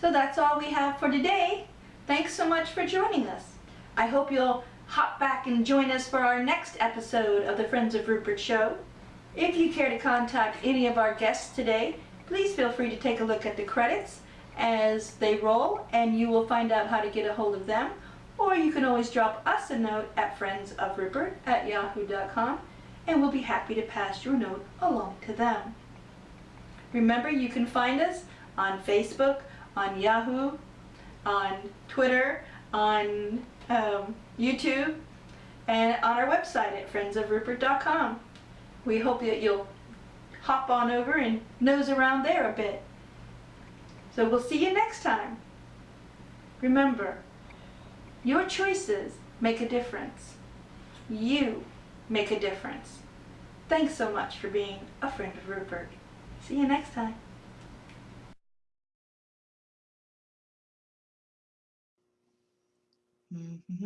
So that's all we have for today. Thanks so much for joining us. I hope you'll hop back and join us for our next episode of the Friends of Rupert show. If you care to contact any of our guests today, please feel free to take a look at the credits as they roll and you will find out how to get a hold of them. Or you can always drop us a note at friendsofrupert at yahoo.com and we'll be happy to pass your note along to them. Remember, you can find us on Facebook, on Yahoo, on Twitter, on um, YouTube, and on our website at friendsofrupert.com. We hope that you'll hop on over and nose around there a bit. So we'll see you next time. Remember, your choices make a difference. You make a difference. Thanks so much for being a friend of Rupert. See you next time. Mm-hmm.